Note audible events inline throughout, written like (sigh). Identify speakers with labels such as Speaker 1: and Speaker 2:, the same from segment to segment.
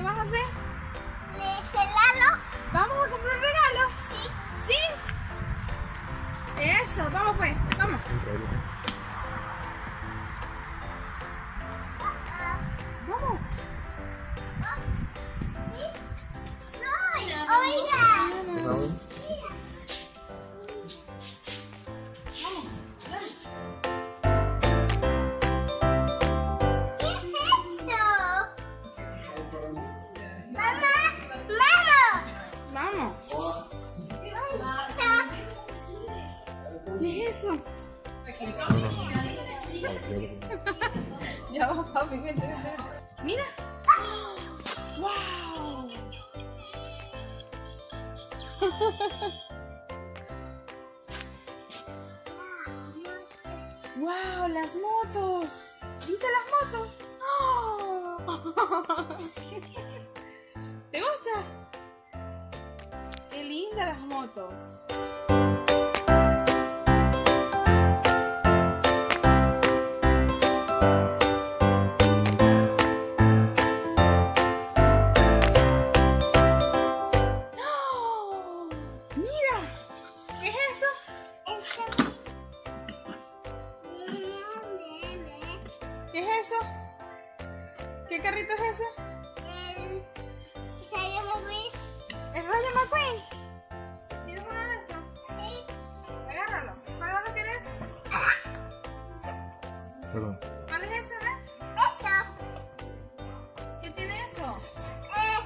Speaker 1: ¿Qué vas ¡Wow! (laughs) ¡Wow! ¡Las motos! ¿Viste las motos? ¡Oh! (laughs) ¿Te gusta? ¡Qué lindas las motos! Carrito es ese?
Speaker 2: El Rayo McQueen.
Speaker 1: ¿El Rayo McQueen? ¿Tienes uno de esos?
Speaker 2: Sí.
Speaker 1: Agárralo. ¿Cuál vas a querer?
Speaker 3: Perdón.
Speaker 1: ¿Cuál es ese, ve?
Speaker 2: Eso.
Speaker 1: ¿Qué tiene eso?
Speaker 2: Eh.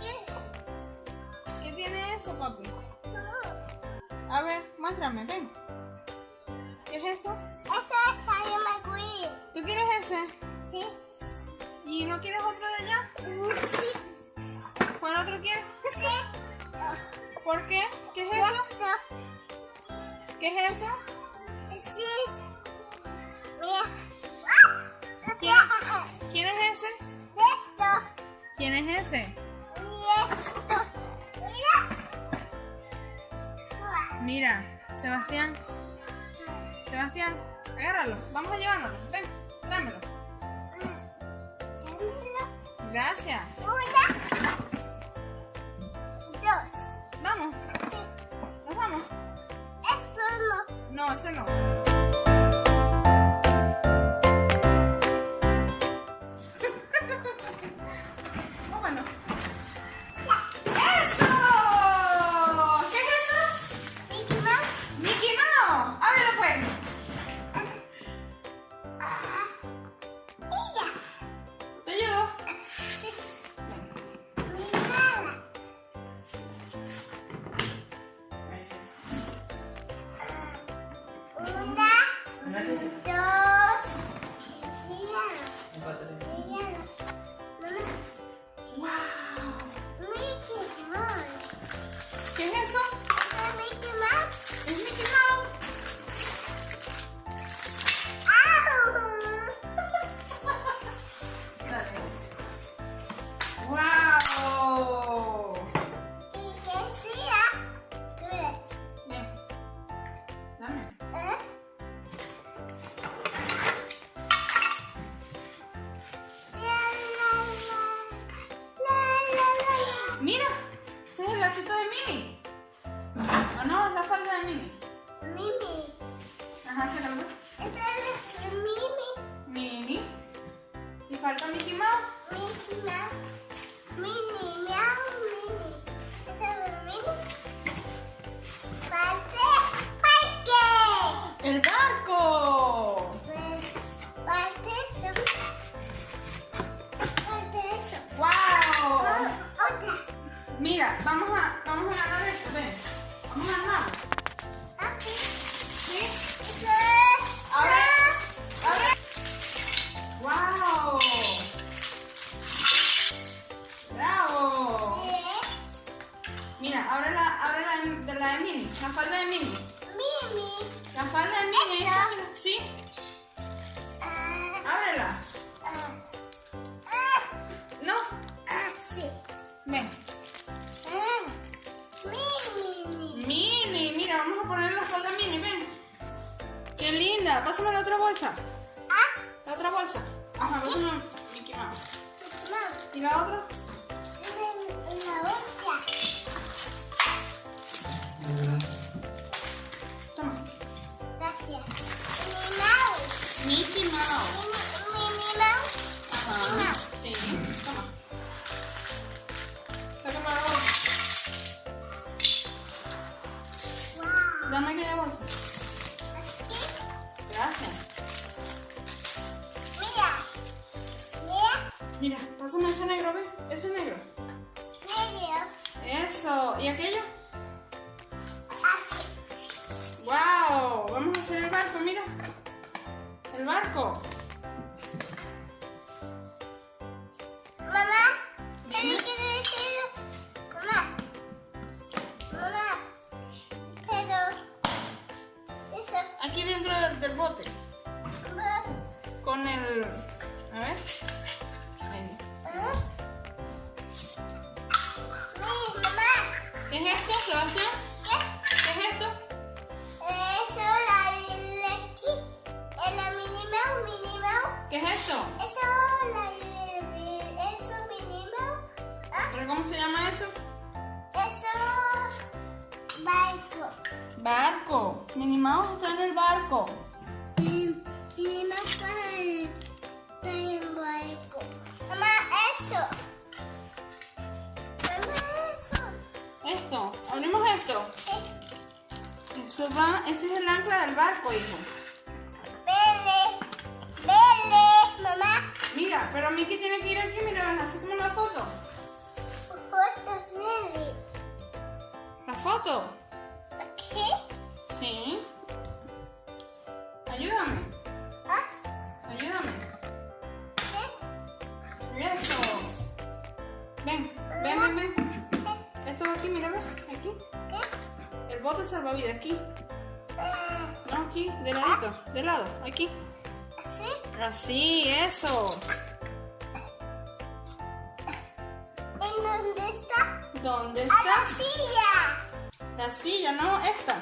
Speaker 2: ¿Qué?
Speaker 1: ¿Qué tiene eso, papi?
Speaker 2: No.
Speaker 1: A ver, muéstrame, ven. ¿Qué es eso?
Speaker 2: Eso es Rayo McQueen.
Speaker 1: ¿Tú quieres ese?
Speaker 2: Sí.
Speaker 1: ¿Y no quieres otro de allá?
Speaker 2: Sí.
Speaker 1: ¿Cuál otro quieres?
Speaker 2: Esto.
Speaker 1: ¿Por qué? ¿Qué es eso?
Speaker 2: Esto.
Speaker 1: ¿Qué es eso?
Speaker 2: Sí. Mira.
Speaker 1: ¿Quién? ¿Quién es ese?
Speaker 2: Esto.
Speaker 1: ¿Quién es ese?
Speaker 2: Y esto. Mira.
Speaker 1: Mira, Sebastián. Sebastián, agárralo. Vamos a llevárnoslo. Ven, Gracias.
Speaker 2: Una. Dos.
Speaker 1: Vamos,
Speaker 2: Sí.
Speaker 1: nos vamos.
Speaker 2: Esto no.
Speaker 1: No, ese no.
Speaker 2: Mouse,
Speaker 1: ¿Qué Mira, vamos a, vamos a poner la falda Mini, ven. Qué linda. Pásame la otra bolsa.
Speaker 2: Ah,
Speaker 1: La otra bolsa. Ajá, pásame Mickey Mouse. ¿Y la otra?
Speaker 2: En la otra.
Speaker 1: Toma.
Speaker 2: Gracias. Minnie Mouse.
Speaker 1: Mickey Mouse.
Speaker 2: Minnie Mouse.
Speaker 1: Ajá. Sí, toma. Dame aquella bolsa.
Speaker 2: Aquí.
Speaker 1: Gracias.
Speaker 2: Mira. Mira.
Speaker 1: Mira, pásame ese negro, ¿ves? Ese negro.
Speaker 2: Medio.
Speaker 1: Eso. ¿Y aquello?
Speaker 2: Aquí.
Speaker 1: ¡Wow! Vamos a hacer el barco, mira. El barco. Del, bote. Con el... A ver. Ahí.
Speaker 2: ¿Ah?
Speaker 1: ¿Qué es esto, Sebastián?
Speaker 2: ¿Qué?
Speaker 1: ¿Qué es esto?
Speaker 2: Eso la la Mouse, Minnie Mouse.
Speaker 1: ¿Qué es esto?
Speaker 2: Eso la eso Minnie Mouse. ¿Ah?
Speaker 1: ¿Pero cómo se llama eso?
Speaker 2: Eso barco.
Speaker 1: Barco. Mouse está en el barco.
Speaker 2: Eso.
Speaker 1: Esto. Abrimos esto.
Speaker 2: Sí.
Speaker 1: Eso va... Ese es el ancla del barco, hijo. Ven, ven, ven. Esto de aquí, mira, ves. Aquí.
Speaker 2: ¿Qué?
Speaker 1: El bote salvavidas, aquí. No, aquí, de ladito. De lado, aquí.
Speaker 2: ¿Así?
Speaker 1: Así, eso.
Speaker 2: ¿En dónde está?
Speaker 1: ¿Dónde
Speaker 2: ¡A
Speaker 1: está?
Speaker 2: la silla!
Speaker 1: La silla, no, esta.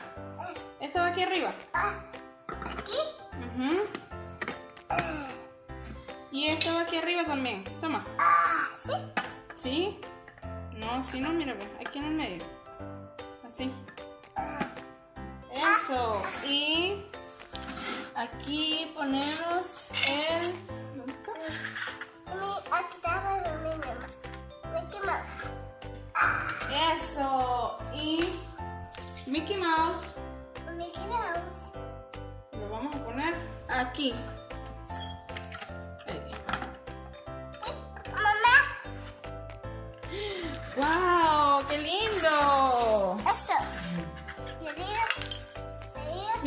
Speaker 1: Esta va aquí arriba.
Speaker 2: ¿Aquí? Eh,
Speaker 1: Y esta va aquí arriba también. Toma.
Speaker 2: ah, ¿sí?
Speaker 1: ¿Sí? No, así no, mira, ve, aquí en el medio. Así. Eso. Y aquí ponemos el... ¿Dónde está?
Speaker 2: Aquí Mouse.
Speaker 1: Eso. Y Mickey Mouse
Speaker 2: Mickey Mouse.
Speaker 1: lo vamos a poner aquí.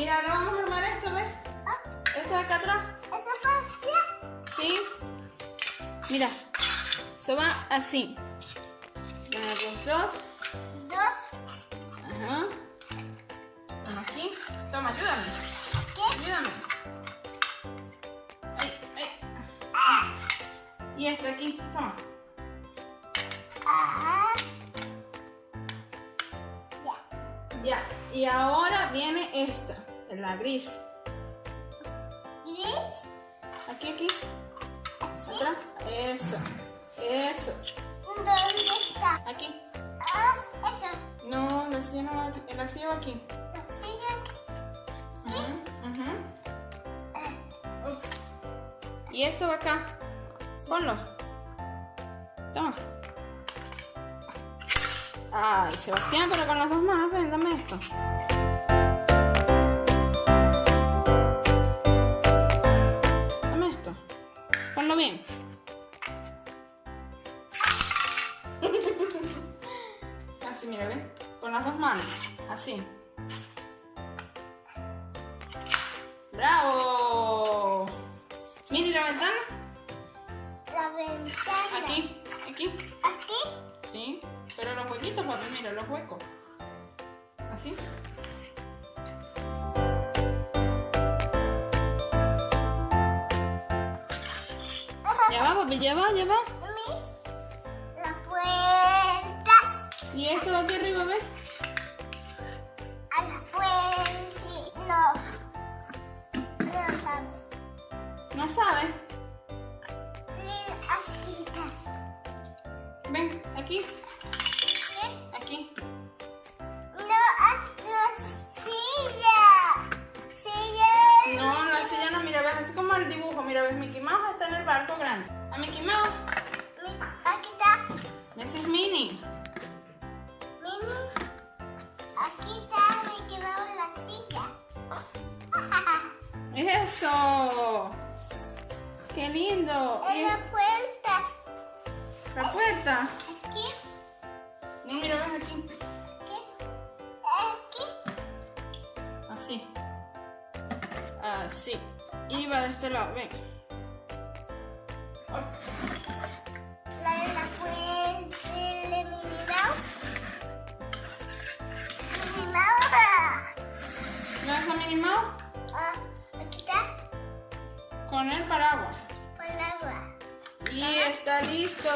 Speaker 1: Mira, ahora vamos a armar esto, ¿ves?
Speaker 2: Ah,
Speaker 1: Esto de acá atrás.
Speaker 2: ¿Eso fue?
Speaker 1: ¿Sí? Mira, eso va así. Dos.
Speaker 2: Dos.
Speaker 1: Ajá. Uno aquí. Toma, ayúdame.
Speaker 2: ¿Qué?
Speaker 1: Ayúdame. Ay, ay. Y este aquí. Toma.
Speaker 2: Ah. Ya.
Speaker 1: Ya. Y ahora viene esta, la gris.
Speaker 2: ¿Gris?
Speaker 1: Aquí, aquí.
Speaker 2: Así.
Speaker 1: Atrás. Eso. Eso.
Speaker 2: ¿Dónde está?
Speaker 1: Aquí.
Speaker 2: Ah, eso.
Speaker 1: No, la silla no va aquí. La silla va aquí.
Speaker 2: La silla.
Speaker 1: Ujú, ujú.
Speaker 2: Ah,
Speaker 1: Up. Y esto va acá. Ponlo. Toma. Ay, Sebastián, pero con las dos manos, ven, dame esto. Así, mira, ven. Con las dos manos. Así. ¡Bravo! Mira, ¿y la ventana?
Speaker 2: La ventana.
Speaker 1: Aquí, aquí.
Speaker 2: Aquí.
Speaker 1: Sí. Pero los huequitos, papi, mira, los huecos. Así. Ya va, papi, ya va, ya va. Y esto va aquí arriba, ¿ves?
Speaker 2: A la puerta. No. No sabe.
Speaker 1: No
Speaker 2: está.
Speaker 1: Ven, aquí, Eso. Qué lindo.
Speaker 2: En las puertas.
Speaker 1: la puerta.
Speaker 2: Aquí.
Speaker 1: No, mira, ves aquí.
Speaker 2: Aquí. Aquí.
Speaker 1: Así. Así. Y va de este lado, ven.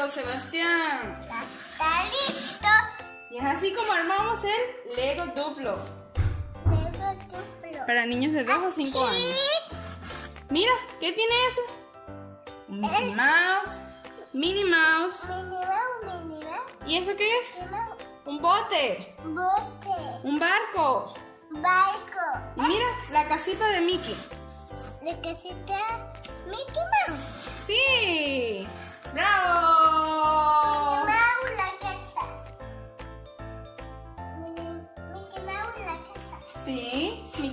Speaker 1: Listo, Sebastián.
Speaker 2: Ya está listo.
Speaker 1: Y es así como armamos el Lego Duplo.
Speaker 2: Luego duplo.
Speaker 1: Para niños de 2 a 5 años. Mira, ¿qué tiene eso? Mickey Mouse, Minnie Mouse.
Speaker 2: Minnie Mouse, Minnie Mouse.
Speaker 1: ¿Y eso qué es? Un bote,
Speaker 2: Bote.
Speaker 1: un barco.
Speaker 2: Barco.
Speaker 1: Y mira, la casita de Mickey.
Speaker 2: Sí está Mickey Mouse.
Speaker 1: ¡Sí!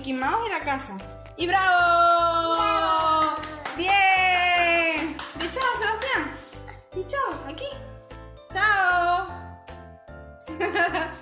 Speaker 1: Mickey Mouse y la casa. ¡Y bravo!
Speaker 2: Bravo.
Speaker 1: ¡Bien! ¡Di chao, Sebastián! ¡Di chao! ¡Aquí! ¡Chao! (laughs)